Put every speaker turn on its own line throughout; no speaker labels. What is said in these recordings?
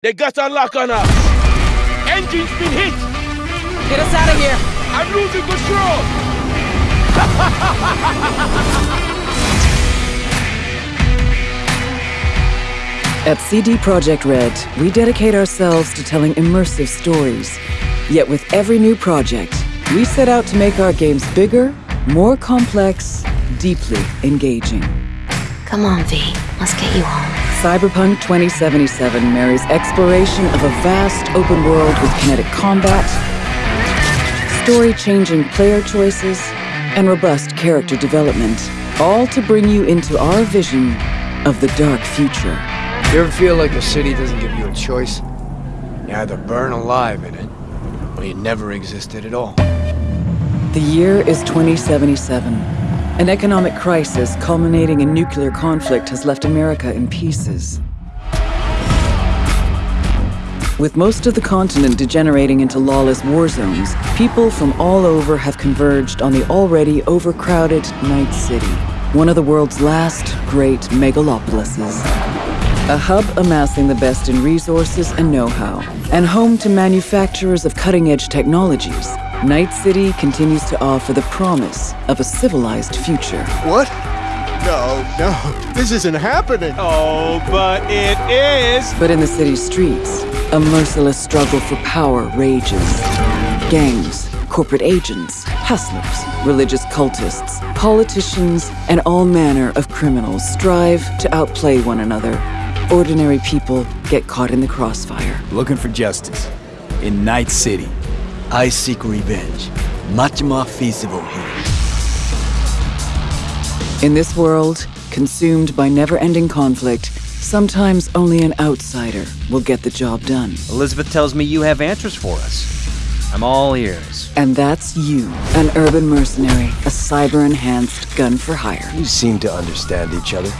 They got a lock on us. Engine's been hit.
Get us out of here.
I'm losing control.
At CD Projekt Red, we dedicate ourselves to telling immersive stories. Yet with every new project, we set out to make our games bigger, more complex, deeply engaging.
Come on, V. Let's get you home.
Cyberpunk 2077 marries exploration of a vast open world with kinetic combat, story-changing player choices, and robust character development, all to bring you into our vision of the dark future.
You ever feel like the city doesn't give you a choice? You either burn alive in it, or you never existed at all.
The year is 2077. An economic crisis culminating in nuclear conflict has left America in pieces. With most of the continent degenerating into lawless war zones, people from all over have converged on the already overcrowded Night City, one of the world's last great megalopolises. A hub amassing the best in resources and know-how, and home to manufacturers of cutting-edge technologies, Night City continues to offer the promise of a civilized future.
What? No, no, this isn't happening.
Oh, but it is.
But in the city's streets, a merciless struggle for power rages. Gangs, corporate agents, hustlers, religious cultists, politicians, and all manner of criminals strive to outplay one another. Ordinary people get caught in the crossfire.
Looking for justice. In Night City.
I seek revenge. Much more feasible here.
In this world, consumed by never-ending conflict, sometimes only an outsider will get the job done.
Elizabeth tells me you have answers for us. I'm all ears.
And that's you, an urban mercenary, a cyber-enhanced gun for hire.
You seem to understand each other.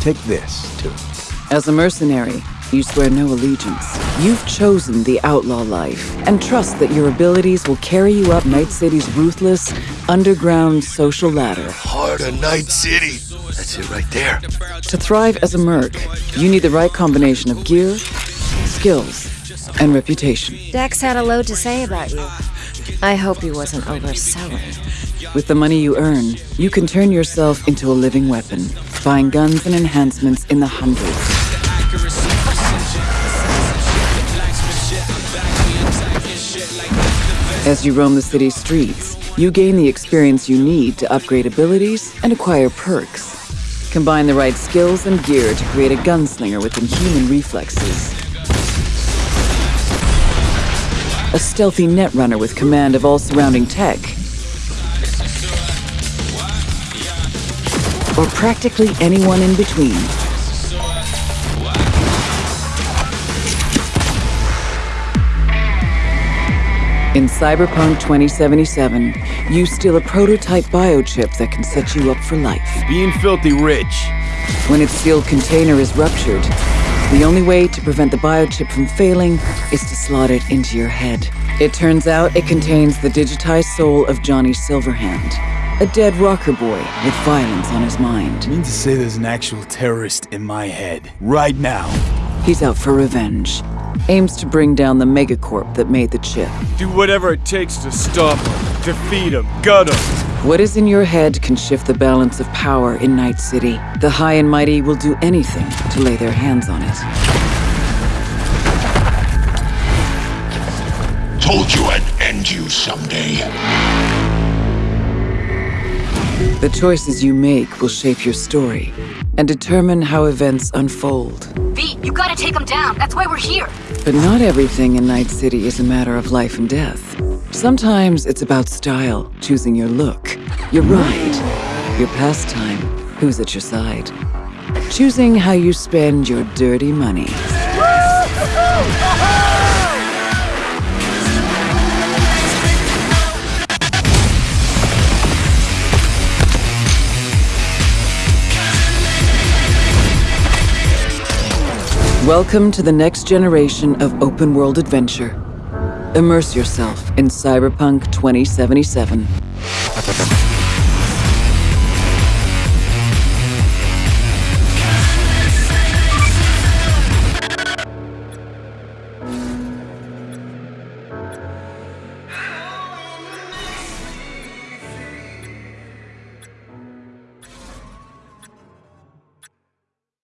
Take this, too.
As a mercenary, you swear no allegiance. You've chosen the outlaw life and trust that your abilities will carry you up Night City's ruthless, underground social ladder.
Heart of Night City. That's it right there.
To thrive as a merc, you need the right combination of gear, skills, and reputation.
Dex had a load to say about you. I hope he wasn't overselling.
With the money you earn, you can turn yourself into a living weapon, buying guns and enhancements in the hundreds. As you roam the city's streets, you gain the experience you need to upgrade abilities and acquire perks. Combine the right skills and gear to create a gunslinger with inhuman reflexes. A stealthy netrunner with command of all surrounding tech. Or practically anyone in between. In Cyberpunk 2077, you steal a prototype biochip that can set you up for life.
Being filthy rich.
When its sealed container is ruptured, the only way to prevent the biochip from failing is to slot it into your head. It turns out it contains the digitized soul of Johnny Silverhand, a dead rocker boy with violence on his mind.
You mean to say there's an actual terrorist in my head, right now?
He's out for revenge. Aims to bring down the megacorp that made the chip.
Do whatever it takes to stop him, defeat him, gut him.
What is in your head can shift the balance of power in Night City. The high and mighty will do anything to lay their hands on it.
Told you I'd end you someday.
The choices you make will shape your story and determine how events unfold.
V, you gotta take them down. That's why we're here.
But not everything in Night City is a matter of life and death. Sometimes it's about style, choosing your look, your ride, your pastime, who's at your side. Choosing how you spend your dirty money. Welcome to the next generation of open world adventure. Immerse yourself in Cyberpunk 2077.